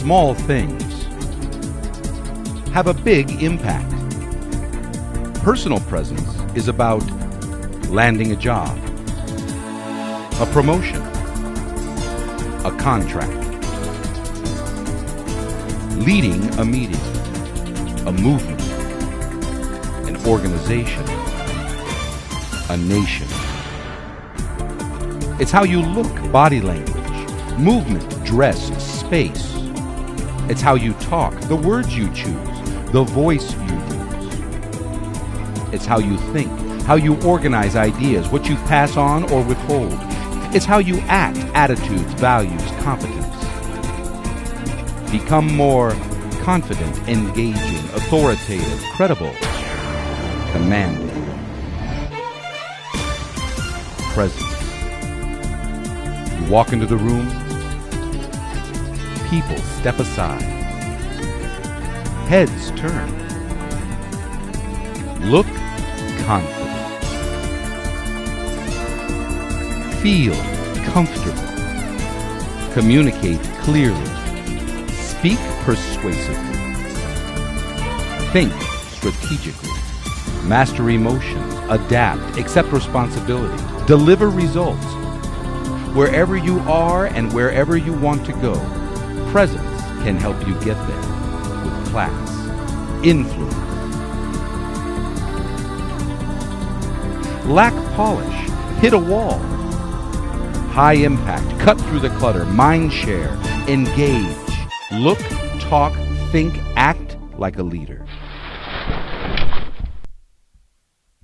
small things have a big impact. Personal presence is about landing a job, a promotion, a contract, leading a meeting, a movement, an organization, a nation. It's how you look, body language, movement, dress, space. It's how you talk, the words you choose, the voice you use. It's how you think, how you organize ideas, what you pass on or withhold. It's how you act, attitudes, values, competence. Become more confident, engaging, authoritative, credible, commanding. Presence. You walk into the room, people step aside. Heads turn. Look confident. Feel comfortable. Communicate clearly. Speak persuasively. Think strategically. Master emotions. Adapt. Accept responsibility. Deliver results. Wherever you are and wherever you want to go, presence can help you get there with class, influence. Lack polish, hit a wall. High impact, cut through the clutter, mind share, engage, look, talk, think, act like a leader.